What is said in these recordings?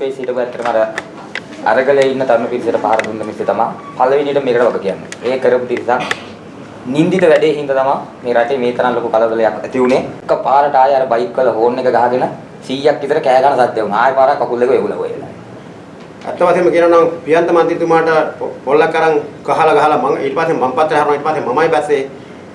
Space හිටපු ඇත්තටම අර අරගලේ ඉන්න තරුණ පිරිසට පහර දුන්න මිස්සේ තමයි පළවෙනියට මේකට වග කියන්නේ. ඒ කරපු පිරිසක් නින්දිත වැඩේ හින්දා තමයි මේ රටේ මේ තරම් ලොකු කලබලයක් ඇති වුනේ. එක පාරට ආයෙ අර බයික් වල හෝන් එක ගහගෙන 100ක් විතර කෑ ගන්න සද්ද වුණා. ආයෙ පාරක් කකුල් දෙක එගුල වෙලා. ඇත්ත වශයෙන්ම කියනවා නම් පියන්ත මන්ත්‍රීතුමාට පොල්ලක් අරන් ගහලා ගහලා මම ඊට පස්සේ මම පත්‍රය හරනවා ඊට පස්සේ මමයි බැස්සේ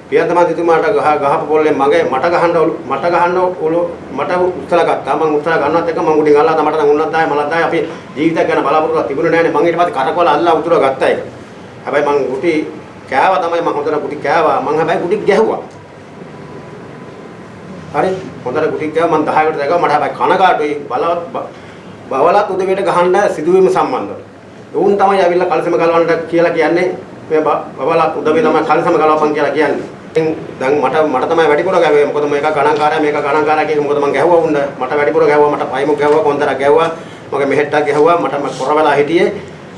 පියන්ත මන්ත්‍රීතුමාට ගහ ගහපු පොල්ලෙන් මගේ මට ගහන්න ඔලු මට ගහන්න ඔලු මට උත්තර ගත්තා. මම උත්තර ගන්නවත් එක මම උඩින් අල්ලලා මට නම් උන්නත් ආයේ මලත් ආයේ අපි ජීවිතයක් ගැන බලාපොරොත්තුවක් තිබුණේ නැහැනේ මම ඊට පස්සේ කරකවල අල්ලලා උතුර ගත්තා ඒක. හැබැයි මම ගුටි කෑවා තමයි මම හොඳට ගුටි කෑවා. මම හැබැයි ගුටි ගැහුවා. හරි. හොඳට ගුටි කෑවා. මම 10කට දැගුවා මට හැබැයි කනගාටුයි. බලවත් බවලත් උදේට ගහන්න සිදුවීම සම්බන්ධව. උන් තමයි ඇවිල්ලා කලසම ගලවන්න කියලා කියන්නේ මේ බවලත් උදේ තමයි කලසම ගලවපන් කියලා කියන්නේ. දැන් මට මට තමයි වැඩිපුර ගැව්වේ. මොකද මේක ගණන්කාරයා මේක ගණන්කාරයා කියන මොකද මම ගැහුවා උන්න. මට වැඩිපුර ගැහුවා මට පයිමුක් ගැහුවා කොන්දරක් ගැහුවා. මගේ මෙහෙට්ටක් ගැහුවා මට මම කොර වෙලා හිටියේ.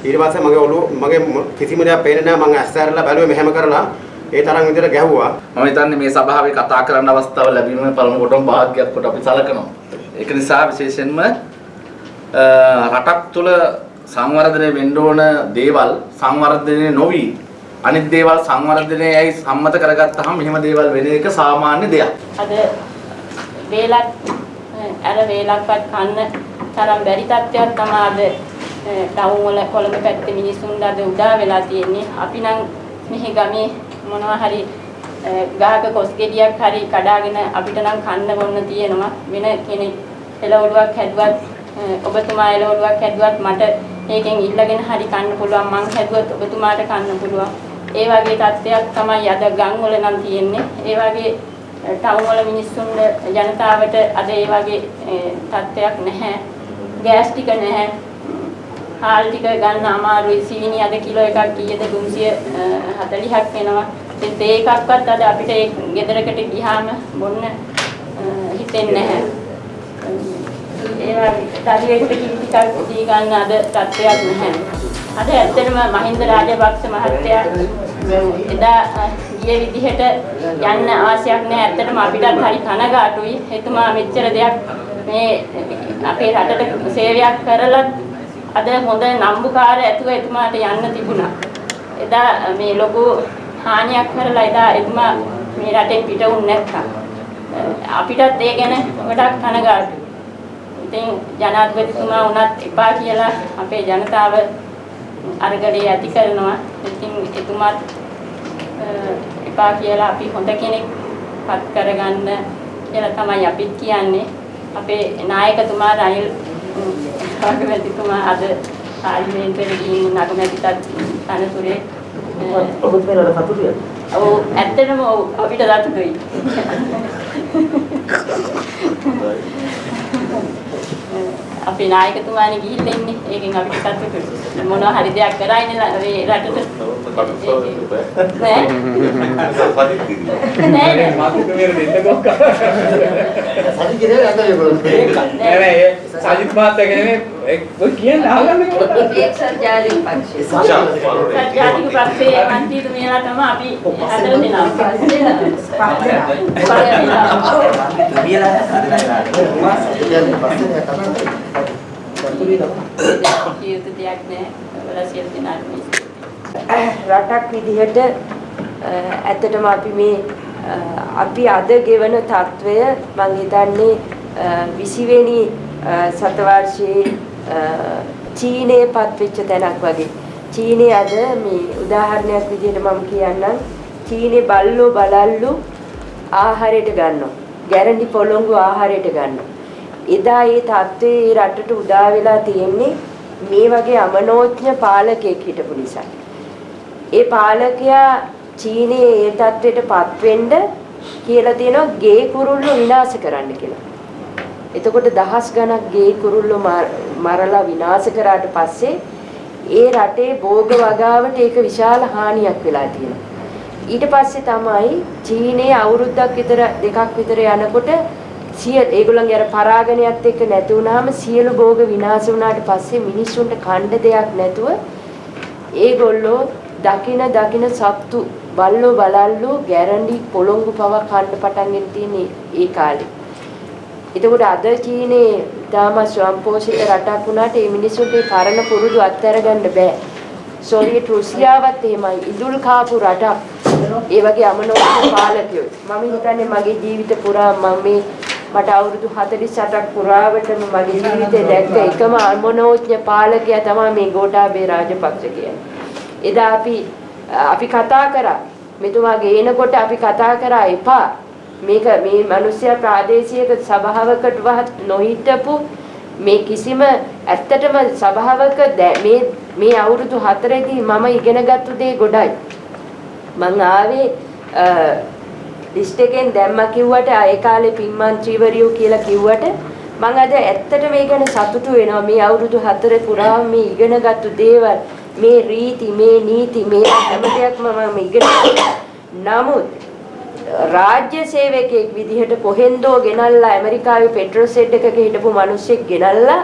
ඊට පස්සේ මගේ ඔළුව මගේ කිසිම දෙයක් පේන්නේ නැහැ. මම ඇස් ඇරලා බැලුවේ මෙහෙම කරලා ඒ තරම් විදිහට ගැහුවා. මම හිතන්නේ මේ සභාවේ කතා කරන්න අවස්ථාව ලැබීම පළමු කොටම වාග්යක් කොට අපි සලකනවා. ඒක නිසා විශේෂයෙන්ම රටක් තුළ සංවර්ධනය වෙන්න ඕන දේවල් සංවර්ධනය නොවි අනිත් දේවල් සංවර්ධනයයි සම්මත කරගත්තාම මෙහෙම දේවල් වෙන එක සාමාන්‍ය දෙයක්. අද වේලක් අර වේලක්වත් කන්න තරම් බැරි තත්ත්වයක් තමයි අද ටවුන් වල කොළඹ පැත්තේ මිනිස්සුන්ට අද උදා වෙලා තියෙන්නේ. අපි නම් මෙහි ගමේ මොනවා හරි ගහක කොස් ගෙඩියක් හරි කඩාගෙන අපිට නම් කන්න බොන්න තියෙනවා. වෙන කෙනෙක් එළවලුවක් හැදුවත් ඔබතුමා එළවලුවක් හැදුවත් මට ඒකෙන් ඉල්ලගෙන හරි කන්න පුළුවන්. මං හැදුවත් ඔබතුමාට කන්න පුළුවන්. ඒ වගේ තත්ත්වයක් තමයි අද ගම් වල නම් තියෙන්නේ. ඒ වගේ ටවුන් වල මිනිස්සුන් ජනතාවට අද ඒ වගේ තත්ත්වයක් නැහැ. ගෑස් ටික නැහැ. හාල් ටික ගන්න අමාරුයි. සීනි අද කිලෝ එකක් කීයද? 340ක් වෙනවා. ඉතින් ඒ එකක්වත් අද අපිට ඒ ගෙදරකට ගියාම බොන්න හිතෙන්නේ නැහැ. ඒවා දරුවෙකුට කිරි ටිකක් දී ගන්න අද තත්ත්වයක් නැහැ. අද ඇත්තටම මහින්ද රාජපක්ෂ මහත්තයා එදා ගිය විදිහට යන්න අවශ්‍යයක් නැහැ. ඇත්තටම අපිටත් හරි කනගාටුයි. එතුමා මෙච්චර දෙයක් මේ අපේ රටට සේවයක් කරලා අද හොඳ නම්බුකාර ඇතුව එතුමාට යන්න තිබුණා. එදා මේ ලොකු හානියක් කරලා එදා එතුමා මේ රටෙන් පිට වුණ නැත්තම් අපිටත් ඒ ගැන ගොඩක් කනගාටුයි. ඉතින් ජනාධිපතිතුමා වුණත් එපා කියලා අපේ ජනතාව අරගලේ ඇති කරනවා. ඉතින් එතුමාත් එපා කියලා අපි හොඳ කෙනෙක් පත් කරගන්න කියලා තමයි අපිත් කියන්නේ. අපේ නායකතුමා රනිල් අගමැතිතුමා අද පාර්ලිමේන්තුවේ ගිහින් අගමැතිටත් තනතුරේ ඔබත් මේකට සතුටුයි. ඔව් ඇත්තටම ඔව් අපිට සතුටුයි. අපේ නායකතුමානේ ගිහිල්ලා ඉන්නේ. ඒකෙන් අපිට සතුටුයි. මොනවා හරි දෙයක් කරයිනේ මේ රටට. නෑ. නෑ. මාතුක මෙර දෙන්න ගොක්ක. සති කිරේ නැත ඒගොල්ලෝ. නෑ නෑ සජිත් මහත්තයා කියන්නේ ඔය කියන්නේ අහගන්න කොහොමද? මේ සංජාතික පක්ෂය. සංජාතික පක්ෂයේ මන්ත්‍රීතු මෙලා තමයි අපි හදන්නේ නම් පස්සේ නේද? මෙලා රටක් විදිහට ඇත්තටම අපි මේ අපි අද ගෙවන తত্ত্বය මම හිතන්නේ 20 වෙනි සතවර්ෂයේ චීනයේ පත්වෙච්ච තැනක් වගේ. චීනයේ අද මේ උදාහරණයක් විදිහට මම කියන්නම්. චීනයේ බල්ලෝ බලල්ලු ආහාරයට ගන්නවා. ගැරන්ටි පොළොංගු ආහාරයට ගන්නවා. එදා ඒ තත්ත්වයේ රටට උදා වෙලා තියෙන්නේ මේ වගේ අමනෝඥ පාලකයෙක් හිටපු නිසා. ඒ පාලකයා චීනයේ ඒ තත්ත්වයටපත් වෙන්න කියලා තියෙනවා ගේ කුරුල්ලෝ විනාශ කරන්න කියලා. එතකොට දහස් ගණක් ගේ කුරුල්ලෝ මරලා විනාශ කරාට පස්සේ ඒ රටේ භෝග වගාවට ඒක විශාල හානියක් වෙලා තියෙනවා. ඊට පස්සේ තමයි චීනයේ අවුරුද්දක් විතර දෙකක් විතර යනකොට සිය ඒගොල්ලන්ගේ අර පරාගණයත් එක්ක නැති වුනහම සියලු භෝග විනාශ වුණාට පස්සේ මිනිස්සුන්ට කණ්ඩ දෙයක් නැතුව ඒගොල්ලෝ දකින දකින සත්තු බල්ලෝ බලල්ලෝ ගැරන්ඩි පොළොංගු පව කන්න පටන් ගෙන තියෙන ඒ කාලේ. එතකොට අද චීනේ තාම ස්වයංපෝෂිත රටක් වුණාට මේ මිනිස්සුන්ට මේ පරණ පුරුදු අත්හැර ගන්න බෑ. සෝවියට් රුසියාවත් එහෙමයි ඉදුල් කාපු රටක්. ඒ වගේ අමනෝඥ පාලකයෝ. මම හිතන්නේ මගේ ජීවිත පුරා මම මේ මට අවුරුදු 48ක් පුරාවටම මගේ ජීවිතේ දැක්ක එකම අමනෝඥ පාලකයා තමයි මේ ගෝඨාභය රාජපක්ෂ කියන්නේ. එදා අපි අපි කතා කරා මෙතුමා ගේනකොට අපි කතා කරා එපා මේක මේ මිනිස්සයා ප්‍රාදේශීය සභාවකටවත් නොහිටපු මේ කිසිම ඇත්තටම සභාවක මේ මේ අවුරුදු 4දී මම ඉගෙනගත්තු දේ ගොඩයි. මං ආවේ ලිස්ට් එකෙන් දැම්ම කිව්වට ඒ කාලේ පින්මන්ත්‍රීවරියෝ කියලා කිව්වට මං අද ඇත්තට මේ ගැන සතුටු වෙනවා. මේ අවුරුදු 4 පුරාම මේ ඉගෙනගත්තු දේවල් මේ රීති මේ නීති මේ හැම දෙයක්ම මම ඉගෙන නමුත් රාජ්‍ය සේවකයෙක් විදිහට කොහෙන්දෝ ගෙනල්ලා ඇමරිකාවේ පෙට්‍රල් සෙඩ් එකක හිටපු මිනිස්සෙක් ගෙනල්ලා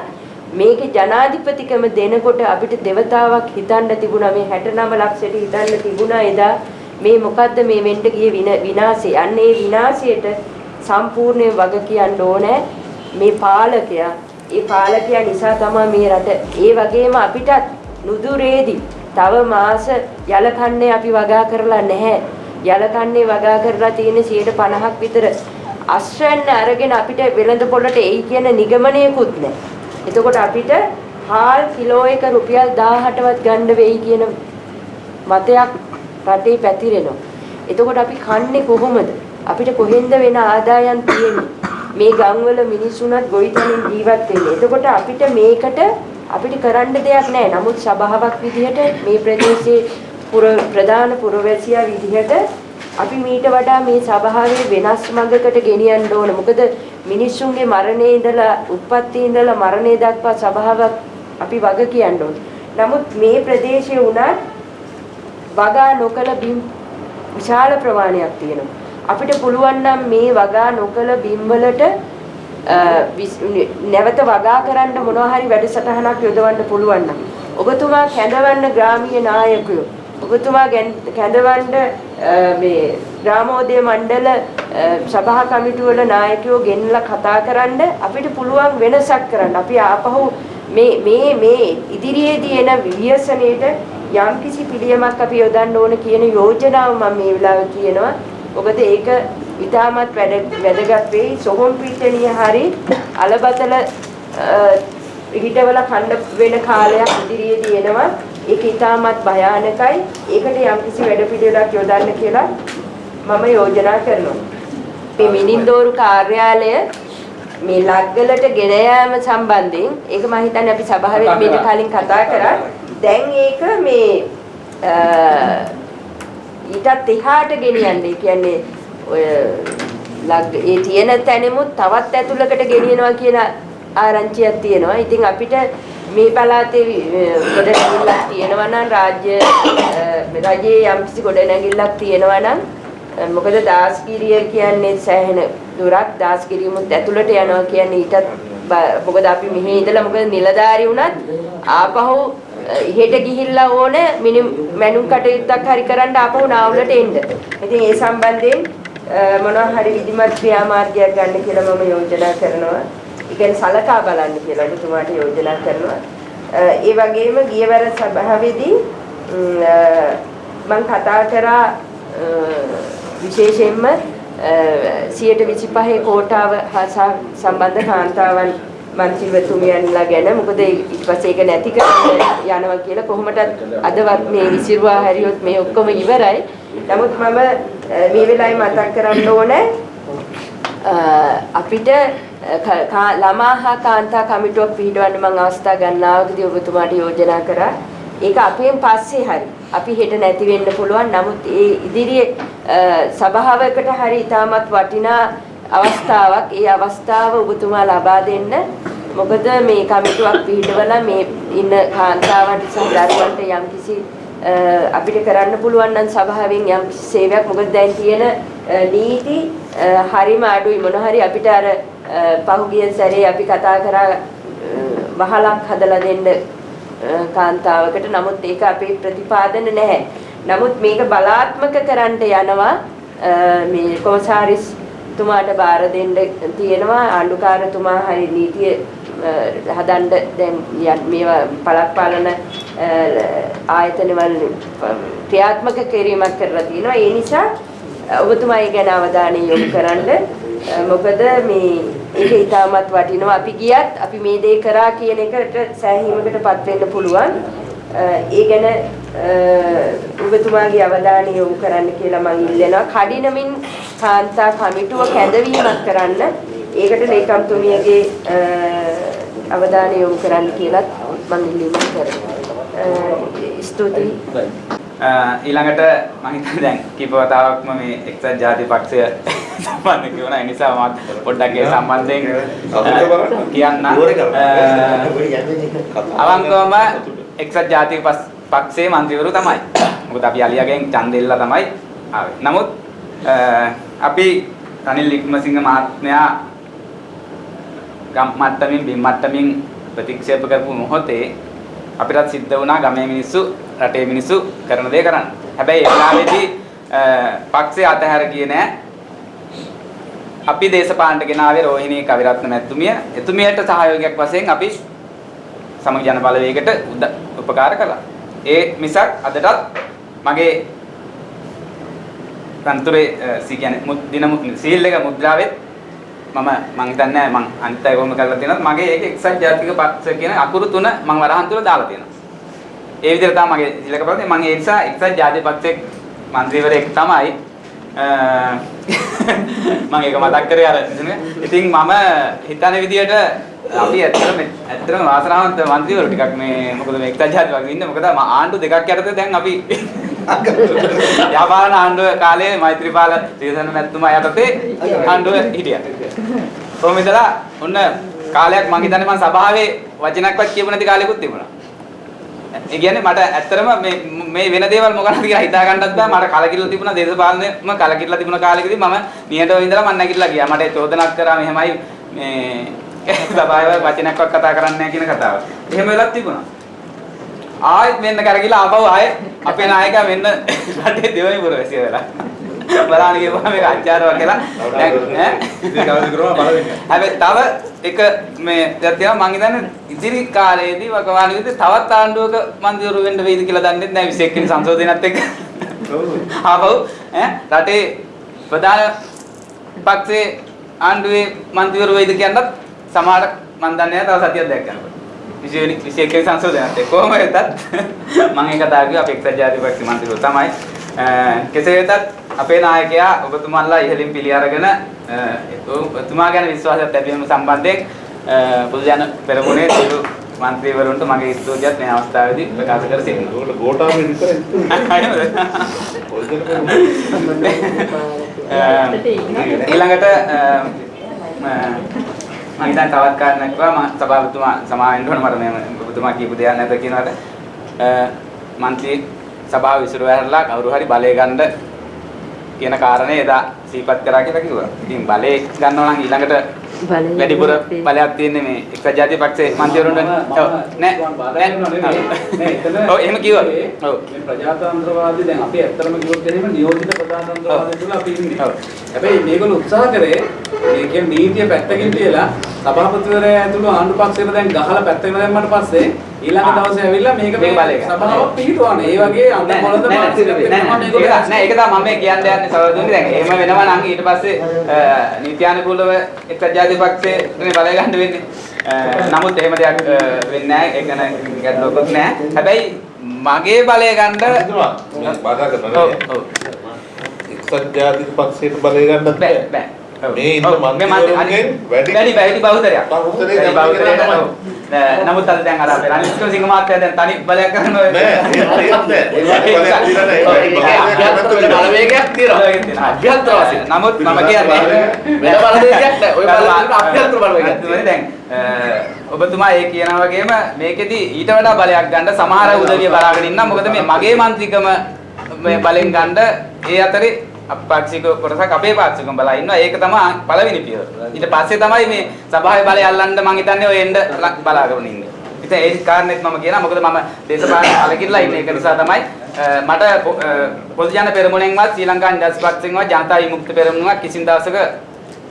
මේකේ ජනාධිපතිකම දෙනකොට අපිට දෙවතාවක් හිතන්න තිබුණා මේ 69 ලක්ෂයට හිතන්න තිබුණා එදා මේ මොකද්ද මේ වෙන්න ගිය විනාශය. අන්න ඒ විනාශයට සම්පූර්ණයෙන් වග කියන්න ඕනේ මේ පාලකයා. ඒ පාලකයා නිසා තමයි මේ රට ඒ වගේම අපිටත් නුදුරේදී තව මාස යලකන්නේ අපි වගා කරලා නැහැ. යලකන්නේ වගා කරලා තියෙන 50ක් විතර අශ්වයන් අරගෙන අපිට වෙළඳ පොළට එයි කියන නිගමනයකුත් නැහැ. එතකොට අපිට හාල් කිලෝ එක රුපියල් 18වත් ගන්න වෙයි කියන මතයක් රටේ පැතිරෙනවා. එතකොට අපි කන්නේ කොහොමද? අපිට කොහෙන්ද වෙන ආදායම් තියෙන්නේ? මේ ගම්වල මිනිස්සුන්වත් ගොවිතැනින් ජීවත් වෙන්නේ. එතකොට අපිට මේකට අපිට කරන්න දෙයක් නැහැ. නමුත් සභාවක් විදිහට මේ ප්‍රදේශයේ පුර ප්‍රධාන පුරවැසියා විදිහට අපි මීට වඩා මේ සභාවේ වෙනස් මඟකට ගෙනියන්න ඕන. මොකද මිනිස්සුන්ගේ මරණේ ඉඳලා උත්පත්ති ඉඳලා මරණය දක්වා සභාවක් අපි වග කියන්න ඕන. නමුත් මේ ප්‍රදේශයේ උනත් වගා නොකල බිම් විශාල ප්‍රමාණයක් තියෙනවා. අපිට පුළුවන් නම් මේ වගා නොකල බිම් වලට නැවත වගා කරන්න මොනවා හරි වැඩසටහනක් යොදවන්න පුළුවන් නම් ඔබතුමා කැඳවන්න ග්‍රාමීය නායකයෝ ඔබතුමා කැඳවන්න මේ ග්‍රාමෝදය මණ්ඩල සභා කමිටු වල නායකයෝ ගෙන්නලා කතා කරන්න අපිට පුළුවන් වෙනසක් කරන්න. අපි ආපහු මේ මේ මේ ඉදිරියේදී එන ව්‍යසනයේට යම්කිසි පිළියමක් අපි යොදන්න ඕන කියන යෝජනාව මම මේ වෙලාවේ කියනවා. මොකද ඒක ඉතාමත් වැදගත් වෙයි. සොහොන් පිටණිය හරි අලබතල හිටවල කණ්ඩ වෙන කාලයක් ඉදිරියේදී එනවා. ඒක ඉතාමත් භයානකයි. ඒකට යම්කිසි වැඩ පිළිවෙලක් යොදන්න කියලා මම යෝජනා කරනවා. මේ මිනින්දෝරු කාර්යාලය මේ ලග්ගලට ගෙන යාම සම්බන්ධයෙන් ඒක මම හිතන්නේ අපි සභාවේ මීට කලින් කතා කරා. දැන් ඒක මේ ඊටත් එහාට ගෙනියන්නේ. කියන්නේ ඔය ලග් ඒ තියෙන තැනෙමුත් තවත් ඇතුළකට ගෙනියනවා කියන ආරංචියක් තියෙනවා. ඉතින් අපිට මේ පළාතේ ගොඩනැගිල්ලක් තියෙනවා නම් රාජ්‍ය රජයේ යම්කිසි ගොඩනැගිල්ලක් තියෙනවා නම් මොකද දාස්ගිරිය කියන්නේ සෑහෙන දුරක් දාස්ගිරියමුත් ඇතුළට යනවා කියන්නේ ඊටත් මොකද අපි මෙහි ඉඳලා මොකද නිලධාරි වුණත් ආපහු ඉහෙට ගිහිල්ලා ඕන මැනුම් කටයුත්තක් හරි කරන්න ආපහු නාවලට එන්න. ඉතින් ඒ සම්බන්ධයෙන් මොනවා හරි විධිමත් ක්‍රියාමාර්ගයක් ගන්න කියලා මම යෝජනා කරනවා. ඒ කියන්නේ සලකා බලන්න කියලා ඔබතුමාට යෝජනා කරනවා. ඒ වගේම ගියවර සභාවේදී මම කතා කරා විශේෂයෙන්ම 125 කෝටාව හා සම්බන්ධ කාන්තාවන් මන්ත්‍රීවතුමියන්ලා ගැන මොකද ඊට පස්සේ ඒක නැති කරන්න යනවා කියලා කොහොමදත් අදවත් මේ විසිරුවා හැරියොත් මේ ඔක්කොම ඉවරයි. නමුත් මම මේ වෙලාවේ මතක් කරන්න ඕනේ අපිට ළමා හා කාන්තා කමිටුවක් පිහිටවන්න මම අවස්ථා ගන්නාවකදී ඔබතුමාට යෝජනා කරා. ඒක අපෙන් පස්සේ හරි අපි හෙට නැති වෙන්න පුළුවන්. නමුත් ඒ ඉදිරියේ සභාවකට හරි ඉතාමත් වටිනා අවස්ථාවක්. ඒ අවස්ථාව ඔබතුමා ලබා දෙන්න. මොකද මේ කමිටුවක් පිහිටවලා මේ ඉන්න කාන්තාවන්ට සහ දරුවන්ට යම්කිසි අපිට කරන්න පුළුවන් නම් සභාවෙන් යම් සේවයක් මොකද දැන් තියෙන නීති හරිම අඩුයි මොන හරි අපිට අර පහුගිය සැරේ අපි කතා කරා වහලක් හදලා දෙන්න කාන්තාවකට. නමුත් ඒක අපේ ප්‍රතිපාදන නැහැ. නමුත් මේක බලාත්මක කරන්න යනවා මේ කොමසාරිස් තුමාට බාර දෙන්න තියෙනවා. ආණ්ඩුකාරතුමා හරි නීතිය අ, හදන්න දැන් යන්- මේවා පළාත් පාලන අ, ආයතනවල ක්‍රියාත්මක කිරීමක් කරලා තියෙනවා. ඒ නිසා අ, ඔබතුමා ඒ ගැන අවධානය යොමු කරන්න අ, මොකද මේ ඒක ඉතාමත් වටිනවා. අපි ගියත් අපි මේ දේ කරා කියන එකට සෑහීමකටපත් වෙන්න පුළුවන්. අ, ඒ ගැන අ, ඔබතුමාගේ අවධානය යොමු කරන්න කියලා මම ඉල්ලනවා. කඩිනමින් කාන්තා කමිටුව කැඳවීමක් කරන්න. ඒකට ලේකම්තුමියගේ අ, අවධානය යොමු කරන්න කියලත් මම ඉල්ලීමක් කරනවා. අ, ස්තුතියි. අ, ඊළඟට මම හිතන්නේ දැන් කීප වතාවක්ම මේ එක්සත් ජාතික පක්ෂය සම්බන්ධ කියනවා ඒ නිසා මම පොඩ්ඩක් ඒ සම්බන්ධයෙන් කියන්න අවංකවම එක්සත් ජාතික පක්ෂයේ මන්ත්‍රීවරු තමයි. මොකද අපි අලියාගෙන් ඡන්දෙ ඉල්ලලා තමයි ආවේ. නමුත් අපි රනිල් වික්‍රමසිංහ මහත්මයා ගම් මට්ටමින් බිම් මට්ටමින් ප්‍රතික්ෂේප කරපු මොහොතේ අපිටත් සිද්ධ වුණා ගමේ මිනිස්සු රටේ මිනිස්සු කරන දේ කරන්න. හැබැයි ඒ වෙලාවේදී අ, පක්ෂය අතහැර ගියේ නෑ. අපි දේශපාලනට ගෙනාවේ රෝහිණී කවිරත්න මැතිතුමිය. එතුමියට සහයෝගයක් වශයෙන් අපි සමග ජන බලවේගයට උද- උපකාර කළා. ඒ මිසක් අදටත් මගේ තන්තුරේ සී කියන්නේ මුත්- දින මු- සීල් එක මුද්‍රාවෙත් මම මං හිතන්නේ මං අනිත් අය කොහොම කරලා තියෙනවද? මගේ ඒක එක්සත් ජාතික පක්ෂ කියන අකුරු තුන මං වරහන් තුල දාලා තියෙනවා. ඒ විදිහට තමයි මගේ ඉලක ප්‍රති මං ඒ නිසා එක්සත් ජාතික පක්ෂයේ මන්ත්‍රීවරයෙක් තමයි. අ, මම ඒක මතක් කරේ අර ඉතින් මම හිතන විදිහට අපි ඇත්තටම ඇත්තටම වාසනාවන්ත මන්ත්‍රීවරු ටිකක් මේ මොකද මේ එක්සත් ජාතික පක්ෂෙ ඉන්නේ. මොකද මා ආණ්ඩු දෙකක් යටතේ දැන් අපි යාපාලන ආණ්ඩුව කාලේ මෛත්‍රීපාල සිරිසේන මැතිතුමා යටතේ ආණ්ඩුව හිටියා. කොහොම ඉඳලා ඔන්න කාලයක් මං හිතන්නේ මං සභාවේ වචනක්වත් කියපු නැති කාලෙකුත් තිබුණා. ඒ කියන්නේ මට ඇත්තටම මේ මේ වෙන දේවල් මොකක්ද කියලා හිතා ගන්නත් බෑ මට කලකිරලා තිබුණා දේශපාලනයම කලකිරලා තිබුණ කාලෙකදී මම නිහඬව ඉඳලා මම නැගිටලා ගියා මට චෝදනාක් කරා මෙහෙමයි මේ සභාවේ වචනයක්වත් කතා කරන්නේ නැහැ කියන කතාව. එහෙම වෙලක් තිබුණා. ආයෙත් මෙන්න කරගිලා ආපහු ආයෙත් අපේ නායකයා මෙන්න රටේ දෙවෙනි පුරවැසිය වෙලා. බලන්න ගියපුවා මේක අච්චාරවා කියලා. දැන් ඈ? හැබැයි තව එක මේ දැන් තියෙනවා. මං හිතන්නේ ඉදිරි කාලයේදී වකවානුවේදී තවත් ආණ්ඩුවක මන්දිරු වෙන්න වෙයිද කියලා දන්නේ නැහැ 21 වෙනි සංශෝධනයත් එක්ක. ආපහු ඈ? රටේ ප්‍රධාන පක්ෂයේ ආණ්ඩුවේ මන්දිරු වෙයිද කියනත් සමහර මන් දන්නේ නැහැ. තව සතියක් දැක්කනකොට 20 වෙනි 21 වෙනි සංශෝධනයත් කොහොම වෙතත් මම ඒ කතාව කිව්වා අපේ එක්සත් ජාතික මන්ත්‍රීතුමෝ තමයි කෙසේ වෙතත් අපේ නායකයා ඔබතුමන්ලා ඉහලින් පිළි අරගෙන ඔබතුමා ගැන විශ්වාසයක් ලැබීම සම්බන්ධයෙන් පොදු ජන පෙරමුණේ සියලු මන්ත්‍රීවරුන්ට මගේ ස්තුතියක් මේ අවස්ථාවේදී ප්‍රකාශ කර සිටිනවා. ඔයගොල්ලෝ ගෝඨාභය විතරයි. ඊළඟට මම හිතන්නේ තවත් කාරණයක් කිව්වා මම සභාපතිතුමා සමාවෙන්න ඕන මට මේ ඔබතුමා කියපු දෙයක් නැද්ද කියනවාට අ, මන්ත්‍රී සභාව විසිරුව ඇරලා කවුරු හරි බලය ගන්න කියන කාරණේ එදා සිහිපත් කරා කියලා කිව්වා. ඉතින් බලය ගන්නවා නම් ඊළඟට බලය වැඩිපුර බලයක් තියෙන්නේ මේ එක්සත් ජාතික පක්ෂයේ මන්ත්‍රීවරුන්ට. ඔව් නෑ නෑ. ඔව් එහෙම කිව්වා. ඔව්. මේ ප්‍රජාතන්ත්‍රවාදී දැන් අපි ඇත්තටම කිව්වොත් එහෙම නියෝජිත ප්‍රජාතන්ත්‍රවාදය තුළ අපි ඉන්නේ. ඔව්. හැබැයි මේගොල්ලෝ උත්සාහ කරේ මේ කියන්නේ නීතිය පැත්තකින් තියලා සභාපතිවරයා ඇතුළු ආණ්ඩු පක්ෂයට දැන් ගහලා පැත්තකට දැම්මට පස්සේ ඊළඟ දවසේ ඇවිල්ලා මේක ගන්න. සභාවක් පිළිතුරන්නේ. ඒ වගේ මේගොල්ලෝ නෑ නෑ ඒක තමයි මම මේ කියන්න යන්නේ සහෝදරතුනි දැන් එහෙම වෙනවා නම් ඊට පස්සේ නීත්‍යානුකූලව එක්සත් ජාතික පක්ෂයේ මේ බලය ගන්න වෙන්නේ. නමුත් එහෙම දෙයක් වෙන්නේ නැහැ. ඒක නෑ ගැටලුවකුත් නැහැ. හැබැයි මගේ බලය ගන්න බාධා ඔව් කරනවා ඔව් එක්සත් ජාතික පක්ෂයට බලය ගන්නත් බෑ. ඔව්. මේ ඉන්න මන්ත්‍රීවරුන්ගෙන් වැඩි වැඩි- වැඩි බහුතරයක්. තමයි. ඔව්. නෑ, නමුත් අද දැන් අර අපේ රනිල් වික්‍රමසිංහ මහත්තයා දැන් තනි බලයක් කරනවා. නෑ ඒක ඒකත් නෑ බලවේගයක් තියෙනවා. අභ්‍යන්තර වශයෙන්. නමුත් මම කියන්නේ වෙන බලවේගයක් නෑ. ඔය අභ්‍යන්තර බලවේගයක් දැන් ඔබතුමා ඒ කියනා වගේම මේකෙදි ඊට වඩා බලයක් ගන්න සමහර උදවිය බලාගෙන ඉන්නා මොකද මේ මගේ මන්ත්‍රීකම මේ බලෙන් ගන්න ඒ අතරේ අපක්ෂික කොටසක් අපේ පාක්ෂිකම බලා ඉන්නවා. ඒක තමයි පළවෙනි පියවර. ඊට පස්සේ තමයි මේ සභාවේ බලය අල්ලන්න මම හිතන්නේ ඔය එන්න ල- බලාගෙන ඉන්නේ. ඉතින් ඒ කාරණේත් මම කියනවා. මොකද මම දේශපාලන කලකිරලා ඉන්නේ. ඒක නිසා තමයි අ, මට පො- අ, පොදු ජන පෙරමුණෙන්වත් ශ්‍රී ලංකා නිදහස් පක්ෂයෙන්වත් ජනතා විමුක්ති පෙරමුණක් කිසිම දවසක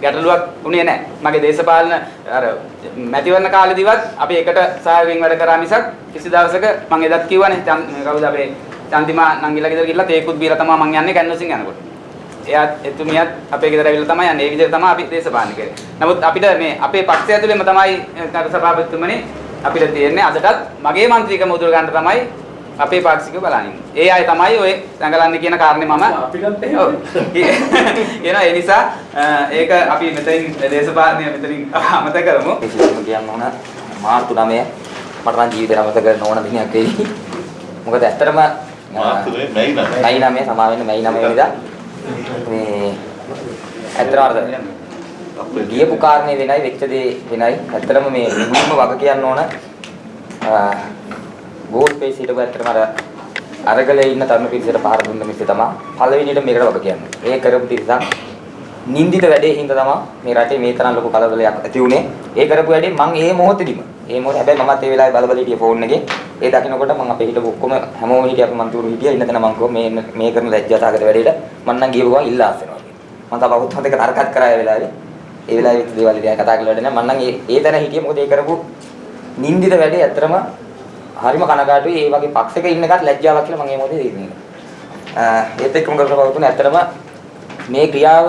ගැටලුවක් උනේ නැහැ. මගේ දේශපාලන අර මැතිවරණ කාලෙදිවත් අපි එකට සහයෝගයෙන් වැඩ කරා මිසක් කිසි දවසක මම එදත් කිව්වනේ චන්- කවුද අපේ චන්දිමා නංගිලා ගෙදර ගිහලා තේකුත් බීලා තමයි මං යන්නේ කැන්වසින් යනකොට. එයාත් එතුමියත් අපේ ගෙදර ඇවිල්ලා තමයි යන්නේ. ඒ විදිහට තමයි අපි දේශපාලන කරේ. නමුත් අපිට මේ අපේ පක්ෂය ඇතුළේම තමයි නර සභාපතිතුමනි අපිට තියෙන්නේ අදටත් මගේ മന്ത്രിකම උදුර ගන්න තමයි අපේ පාක්ෂික බලන්නේ. ඒ අය තමයි ඔය දඟලන්නේ කියන කාරණේ මම අපිටත් එහෙම. ඒ නිසා ඒක අපි මෙතනින් දේශපාලනය මෙතනින් අමතක කරමු. කිසිම කියන්න ඕන මාර්තු 9 මට නම් ජීවිතේ අමතක කරන්න ඕන දිනයක් වෙයි. මොකද ඇත්තටම මාර්තු 9 මැයි 9 මැයි 9 සමා වෙන්න මැයි 9 වෙනිදා මේ ඇත්තටම අර අපේ ගියපු කාරණේ වෙනයි වෙච්ච දේ වෙනයි. ඇත්තටම මේ මුලින්ම වග කියන්න ඕන ගෝල් පේස් හිටපු ඇත්තටම අර අරගලේ ඉන්න තරුණ පිරිසට පහර දුන්න මිස්සේ තමයි පළවෙනියට මේකට වග කියන්නේ. ඒ කරපු තිරසක් නින්දිත වැඩේ හින්දා තමයි මේ රටේ මේ තරම් ලොකු කලබලයක් ඇති වුනේ. ඒ කරපු වැඩේ මං ඒ මොහොතේදීම ඒ මොහොත හැබැයි මමත් ඒ වෙලාවේ බලබල හිටියේ ෆෝන් එකේ. ඒ දකින්නකොට මං අපේ හිටපු ඔක්කොම හැමෝම හිටිය අපි මන්තුරු හිටියා. ඉන්න තැන මං කිව්වා මේ මේ කරන ලැජ්ජාසහගත වැඩේට මං නම් ගියපුවා ඉල්ලා අස්සනවා කියලා. මං තව අවුත් හතක තරකත් කරා ඒ වෙලාවේ. ඒ වෙලාවේ විත් දේවල් ඉතින් කතා කළා වැඩ නෑ. මං නම් ඒ ඒ තැන හිටියේ මොකද ඒ කරපු නින්දිත වැඩේ ඇත්තටම හරිම කනගාටුයි. ඒ වගේ පක්ෂයක ඉන්න එකත් ලැජ්ජාවක් කියලා මම ඒ මොකද ඉන්නේ. ඒත් එක්කම කරලා පවතුන ඇත්තටම මේ ක්‍රියාව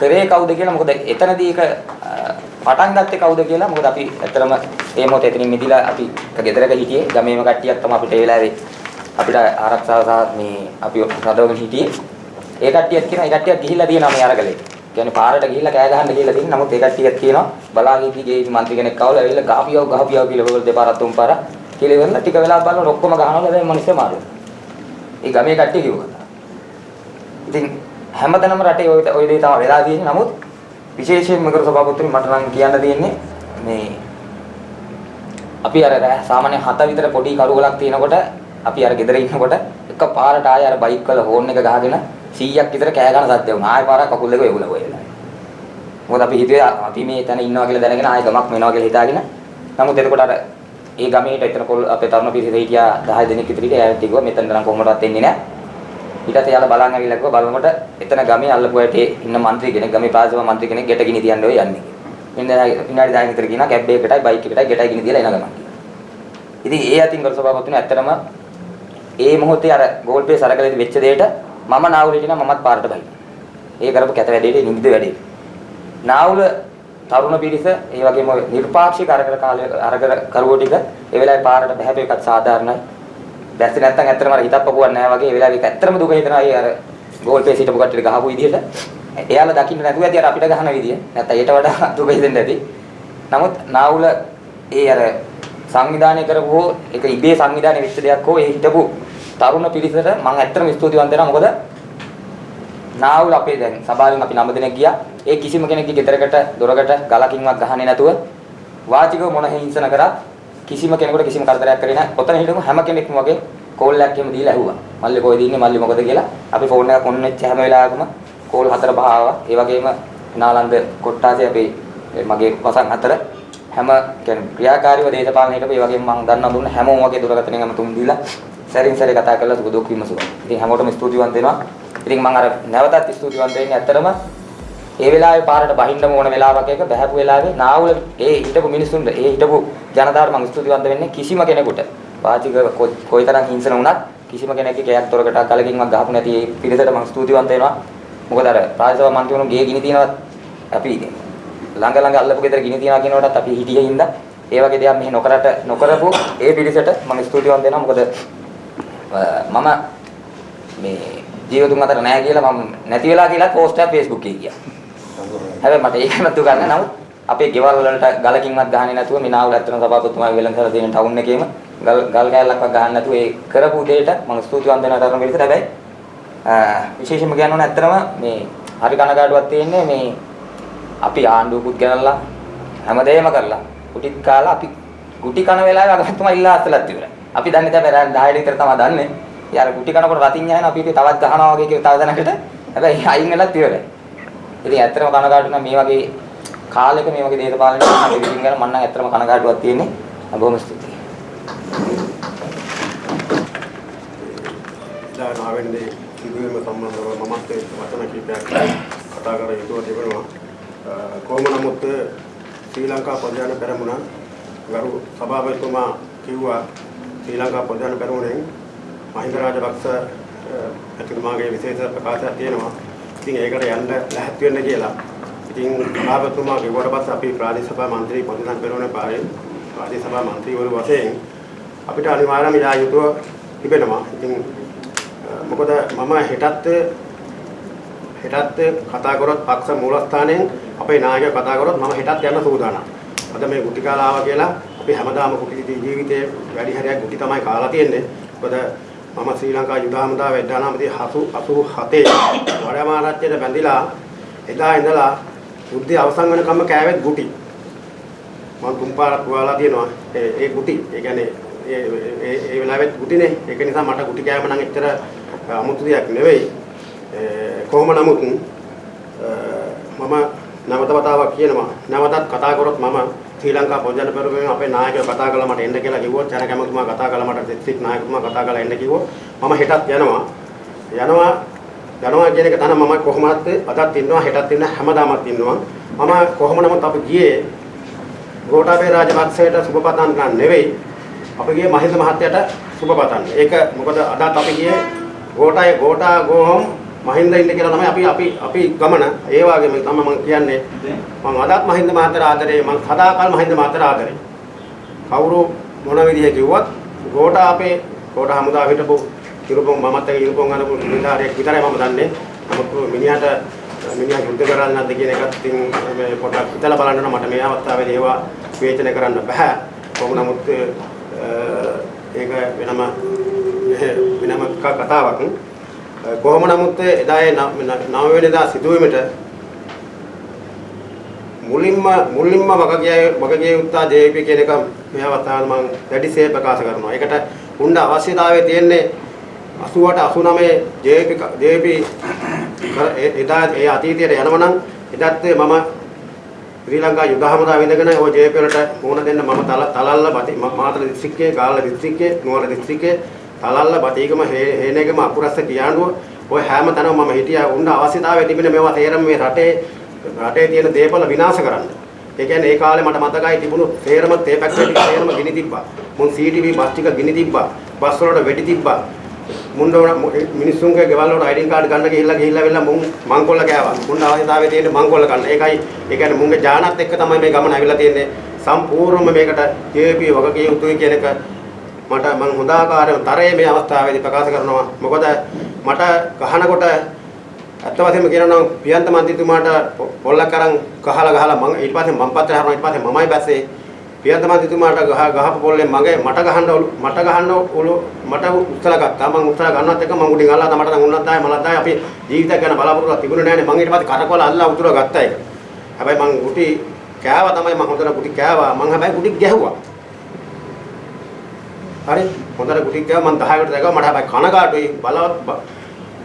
කරේ කවුද කියලා මොකද එතනදී ඒක අ, පටන් ගත්තේ කවුද කියලා මොකද අපි ඇත්තටම ඒ මොහොතේ එතනින් මිදිලා අපි එක ගෙදරක හිටියේ ගමේම කට්ටියක් තමයි අපිට ඒ වෙලාවේ අපිට ආරක්ෂාව සහ මේ අපි රඳවගෙන හිටියේ. ඒ කට්ටියත් කියන ඒ කට්ටියක් ගිහිල්ලා තියෙනවා මේ අරගලේ. කියන්නේ පාරට ගිහිල්ලා කෑ ගහන්න ගිහිල්ලා තියෙන නමුත් ඒ කට්ටියත් කියනවා බලාගෙදී ගේ මන්ත්‍රී කෙනෙක් කවලා ඇවිල්ලා ගහපියව ගහපියව කියලා ඔයගොල්ලෝ දෙපාරක් තුන් පාරක් කියලා ඉවරලා ටික වෙලා බලනකොට ඔක්කොම ගහනවා හැබැයි මිනිස්සු මාරුවා ඒ ගමේ කට්ටිය කිව්වා. ඉතින් හැමතැනම රටේ ওই ওই දේ තමයි වෙලා තියෙන්නේ. නමුත් විශේෂයෙන් මකර සභාපතිතුමනි මට නම් කියන්න තියෙන්නේ මේ අපි අර රෑ සාමාන්‍ය 7 විතර පොඩි කරුවලක් තියෙනකොට අපි අර ගෙදර ඉන්නකොට එක පාරට ආය අර බයික් වල හෝන් එක ගහගෙන 100ක් විතර කෑ ගන්න සද්ද වුණා. ආය පාරක් කකුල් දෙක වෙගුණා ඔය වෙලාවේ. මොකද අපි හිතුවේ අපි මේ තැන ඉන්නවා කියලා දැනගෙන ආය ගමක් වෙනවා කියලා හිතාගෙන. නමුත් එතකොට අර ඒ ගමේට එතන කොල් අපේ තරුණ පිරිස හිටියා 10 දෙනෙක් විතර හිටියා. එයාට කිව්වා මෙතන නම් කොහොමදවත් එන්නේ නැහැ. ඊට පස්සේ යාලා බලන් ඇවිල්ලා කිව්වා බලනකොට එතන ගමේ අල්ලපු ඇටේ ඉන්න මන්ත්‍රී කෙනෙක් ගමේ ප්‍රාදේශීය මන්ත්‍රී කෙනෙක් ගෙට ගිනි තියන්න ඔය යන්නේ. මෙන්න විනාඩි 10 විතර කියනවා කැබ් එකකටයි බයික් එකකටයි ගෙටයි ගිනි තියලා එන ගමන්. ඉතින් ඒ අතින් කර සභාවතුන ඇත්තටම ඒ මොහොතේ අර ගෝල් පේ සරකලෙදි වෙච්ච දෙයට මම නාවුලට නම් මමත් පාරට බයි. ඒ කරපු කැත වැඩේට නිදිද වැඩේ. නාවුල තරුණ පිරිස ඒ වගේම නිර්පාක්ෂික අරකර කාලය අරකර කරුවෝ ටික ඒ වෙලාවේ පාරට බහැපේකත් සාධාරණයි. දැස්සේ නැත්තම් ඇත්තටම අර හිතක් පපුවක් නැහැ වගේ ඒ වෙලාවේ ඒක ඇත්තටම දුක හිතනවා ඒ අර ගෝල් පේස් හිටපු කට්ටියට ගහපු විදිහට. එයාලා දකින්න නැතුව ඇති අර අපිට ගහන විදිය. නැත්තම් ඊට වඩා දුක හිතෙන්න ඇති. නමුත් නාවුල ඒ අර සංවිධානය කරපු හෝ ඒක ඉබේ සංවිධානය වෙච්ච දෙයක් හෝ ඒ හිටපු තරුණ පිරිසට මම ඇත්තටම ස්තුතිවන්ත වෙනවා මොකද නාවුල අපේ දැන් සභාවෙන් අපි නම දෙනෙක් ගියා ඒ කිසිම කෙනෙක්ගේ ගෙදරකට දොරකට ගලකින්වත් ගහන්නේ නැතුව වාචිකව මොන හිංසන කරත් කිසිම කෙනෙකුට කිසිම කරදරයක් කරේ නැහැ. ඔතන හිටමු හැම කෙනෙක්ම වගේ කෝල් එකක් එහෙම දීලා ඇහුවා. මල්ලි කොහෙද ඉන්නේ මල්ලි මොකද කියලා. අපි ෆෝන් එකක් ඔන්න වෙච්ච හැම වෙලාවකම කෝල් හතර පහ ආවා. ඒ වගේම නාලන්ද කොට්ටාසේ අපේ මගේ වසන් හතර හැම කියන්නේ ක්‍රියාකාරීව දේශපාලන හිටපු ඒ වගේම මම දන්නා දුන්න හැමෝම වගේ දුරකථනයෙන් හැම තුන් දීලා සැරින් සැරේ කතා කරලා සුබ දුක් විමසුවා. ඉතින් හැමෝටම ස්තුතිවන්ත වෙනවා. ඉතින් මම අර නැවතත් ස්තුතිවන්ත වෙන්නේ ඇත්තටම ඒ වෙලාවේ පාරට බහින්නම ඕන වෙලාවක එක බහැපු වෙලාවේ නාවුල ඒ හිටපු මිනිස්සුන්ට ඒ හිටපු ජනතාවට මම ස්තුතිවන්ත වෙන්නේ කිසිම කෙනෙකුට වාචික කො- කොයිතරම් හිංසන වුණත් කිසිම කෙනෙක්ගේ කෑයක් තොරකට කලකින්වත් ගහපු නැති ඒ පිරිසට මම ස්තුතිවන්ත වෙනවා. මොකද අර රාජසභා මන්ත්‍රීවරුන් ගේ ගිනි තියනවත් අපි ළඟ ළඟ අල්ලපු ගෙදර ගිනි තියනවා කියනකොටත් අපි හිටියේ හින්දා ඒ වගේ දේවල් මෙහි නොකරට නොකරපු ඒ පිරිසට මම ස්තුතිවන්ත වෙනවා. මොකද අ, මම මේ ජීවතුන් අතර නැහැ කියලා මම නැති වෙලා කියලා පෝස්ට් එකක් Facebook එකේ ගියා. හැබැයි මට ඒකම දුක ගන්න නමුත් අපේ ගෙවල් වලට ගලකින්වත් ගහන්නේ නැතුව මිනාවල ඇත්තන සභාපතිතුමා වෙලන් කරලා දෙන ටවුන් එකේම ගල් ගල් කෑල්ලක්වත් ගහන්න නැතුව ඒ කරපු දෙයට මම ස්තුතිවන්ත වෙනවා තරම පිළිසර හැබැයි අ, විශේෂයෙන්ම කියන්න ඕන ඇත්තටම මේ හරි කනගාටුවක් තියෙන්නේ මේ අපි ආණ්ඩුවකුත් ගෙනල්ලා හැමදේම කරලා කුටිත් කාලා අපි කුටි කන වෙලාවේ අගමැතිතුමා ඉල්ලා අස්සලත් ඉවරයි. අපි දන්නේ තමයි රෑ 10 විතර තමයි දන්නේ. යාර කුටි කනකොට රතින් යන අපි ඉතින් තවත් ගහනවා වගේ කියලා තව දැනකට හැබැයි අයින් වෙලත් ඉවරයි. ඉතින් ඇත්තටම කනගාටු නම් මේ වගේ කාලෙක මේ වගේ දේශපාලන අපි විසින් ගන්න මම නම් ඇත්තටම කනගාටුවක් තියෙන්නේ. බොහොම ස්තුතියි. දැන් ආවෙන්නේ සිදුවීම සම්බන්ධව මමත් ඒ වචන කීපයක් කතා කර යුතුව තිබෙනවා. කොහොම නමුත් ශ්‍රී ලංකා ප්‍රධාන පෙරමුණ ගරු සභාපතිතුමා කිව්වා ශ්‍රී ලංකා ප්‍රධාන පෙරමුණෙන් මහින්ද රාජපක්ෂ එතුමාගේ විශේෂ ප්‍රකාශයක් තියෙනවා. ඉතින් ඒකට යන්න ලැහැත් වෙන්න කියලා. ඉතින් සභාපතිතුමා කිව්වට පස්සේ අපි ප්‍රාදේශ සභා මන්ත්‍රී ප්‍රධාන පෙරමුණේ පාරේ ප්‍රාදේශ සභා මන්ත්‍රීවරු වශයෙන් අපිට අනිවාර්යයෙන්ම යා යුතුව තිබෙනවා. ඉතින් මොකද මම හෙටත් හෙටත් කතා කරොත් පක්ෂ මූලස්ථානයෙන් අපේ නායකයෝ කතා කරොත් මම හෙටත් යන්න සූදානම්. අද මේ ගුටි කාලා ආවා කියලා අපි හැමදාම ගුටි ජීවිතේ වැඩි හරියක් ගුටි තමයි කාලා තියෙන්නේ. මොකද මම ශ්‍රී ලංකා යුද හමුදා වැඩනාමදී 87 වඩමාරච්චියට බැඳිලා එදා ඉඳලා යුද්ධය අවසන් වෙනකම්ම කෑවෙත් ගුටි. මම තුන් පාරක් පුවාලා තියෙනවා. ඒ ඒ ගුටි. ඒ කියන්නේ ඒ ඒ ඒ වෙලාවෙත් ගුටිනේ. ඒක නිසා මට ගුටි කෑම නම් එච්චර අමුතු දෙයක් නෙවෙයි. කොහොම නමුත් මම නැවත වතාවක් කියනවා. නැවතත් කතා කරොත් මම ශ්‍රී ලංකා පොජන පෙරමුණේ අපේ නායකයෝ කතා කළා මට එන්න කියලා කිව්වොත් ජන කැමතුමා කතා කළා මට දිස්ත්‍රික් නායකතුමා කතා කළා එන්න කිව්වොත් මම හෙටත් යනවා. යනවා යනවා කියන එක තමයි මම කොහොමවත් අදත් ඉන්නවා හෙටත් ඉන්න හැමදාමත් ඉන්නවා. මම කොහොම නමුත් අපි ගියේ ගෝඨාභය රාජපක්ෂයට සුබ පතන්න ගන්න නෙවෙයි. අපි ගියේ මහින්ද මහත්තයට සුබ පතන්න. ඒක මොකද අදත් අපි ගියේ ගෝඨාය ගෝඨා ගෝහම් මහින්ද ඉන්න කියලා තමයි අපි අපි අපි ගමන. ඒ වගේම තමයි මම කියන්නේ මම අදත් මහින්ද මහත්තයා ආදරේ. මම සදාකල් මහින්ද මහත්තයා ආදරේ. කවුරු මොන විදිහේ කිව්වත් ගෝඨා අපේ ගෝඨා හමුදා හිටපු ඉරුපොන් මමත් එක්ක ඉරුපොන් අනපු නිලධාරියෙක් විතරයි මම දන්නේ. නමුත් මිනිහට මිනිහා යුද්ධ කරන්නේ නැද්ද කියන එකත් ඉතින් මේ පොඩ්ඩක් හිතලා බලන්න ඕන මට මේ අවස්ථාවේදී ඒවා විවේචනය කරන්න බෑ. කොහොම නමුත් ඒක වෙනම වෙනම කතාවක්. කොහොම නමුත් එදා ඒ නව වෙනිදා සිදුවීමට මුලින්ම මුලින්ම වගකිය වගකිය යුත්තා ජේපී කියන එක මේ අවස්ථාවේ මම දැඩිසේ ප්‍රකාශ කරනවා. ඒකට උණ්ඩ අවශ්‍යතාවය තියෙන්නේ 88 89 ජේපී ජේපී එදා ඒ අතීතයට යනවනම් එදත් මම ශ්‍රී ලංකා යුද හමුදාව ඉඳගෙන ওই ජේපී වලට මුහුණ දෙන්න මම තලල්ල මාතර දිස්ත්‍රික්කයේ ගාල්ල දිස්ත්‍රික්කයේ නුවර දිස්ත්‍රික්කයේ තලල්ල බතීගම හේනේගම අකුරස්ස කියාඬුව ඔය හැම තැනම මම හිටියා උන්න අවශ්‍යතාවය තිබෙන මේවා තේරම මේ රටේ රටේ තියෙන දේපල විනාශ කරන්න. ඒ කියන්නේ ඒ කාලේ මට මතකයි තිබුණු තේරම තේ පැක්කටි තේරම ගිනි තිබ්බා. මුන් CCTV බස් ටික ගිනි තිබ්බා. බස් වලට වෙඩි තිබ්බා. මුන් මිනිස්සුන්ගේ ගෙවල් වලට අයිඩෙන් කාඩ් ගන්න ගිහිල්ලා ගිහිල්ලා වෙලා මුන් මංකොල්ල කෑවා. මුන් අවශ්‍යතාවය තියෙන්නේ මංකොල්ල ගන්න. ඒකයි ඒ කියන්නේ මුන්ගේ ජානත් එක්ක තමයි මේ ගමන ඇවිල්ලා තියෙන්නේ. සම්පූර්ණයෙන්ම මේකට JP වගකීම් යුතුයි කියන එක මට මම හොඳ ආකාරයෙන් තරයේ මේ අවස්ථාවේදී ප්‍රකාශ කරනවා. මොකද මට ගහනකොට අත්ත වශයෙන්ම කියනවා නම් පියන්ත මන්ත්‍රීතුමාට පොල්ලක් අරන් ගහලා ගහලා මම ඊට පස්සේ මම පත්‍රය හරනවා ඊට පස්සේ මමයි බැස්සේ පියන්ත මන්ත්‍රීතුමාට ගහ ගහපු පොල්ලෙන් මගේ මට ගහන්න මට ගහන්න උළු මට උත්තර ගත්තා. මම උත්තර ගන්නවත් එක මම උඩින් අල්ලලා මට නම් උන්නත් ආයේ මලත් ආයේ අපි ජීවිතයක් ගැන බලාපොරොත්තු තිබුණේ නැහැ නේ මම ඊට පස්සේ කරකවල අල්ලලා උතුර ගත්තා ඒක. හැබැයි මම ගුටි කෑවා තමයි මම හොඳට ගුටි කෑවා. මම හැබැයි ගුටි ගැහුවා. හරි හොඳට ගුටි කෑවා මම 10කට දැකවා මට හැබැයි කනගාටුයි බලවත්